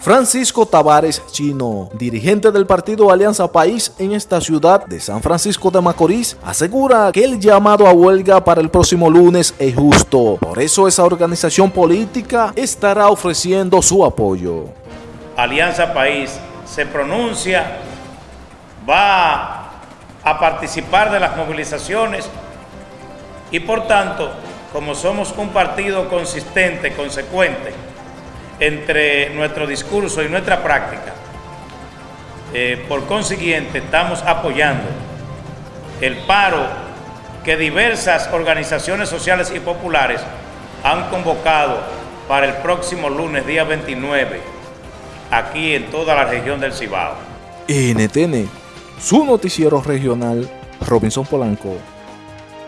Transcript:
Francisco Tavares Chino, dirigente del partido Alianza País en esta ciudad de San Francisco de Macorís, asegura que el llamado a huelga para el próximo lunes es justo. Por eso esa organización política estará ofreciendo su apoyo. Alianza País se pronuncia, va a participar de las movilizaciones y por tanto, como somos un partido consistente, consecuente, entre nuestro discurso y nuestra práctica. Eh, por consiguiente, estamos apoyando el paro que diversas organizaciones sociales y populares han convocado para el próximo lunes, día 29, aquí en toda la región del Cibao. NTN, su noticiero regional, Robinson Polanco.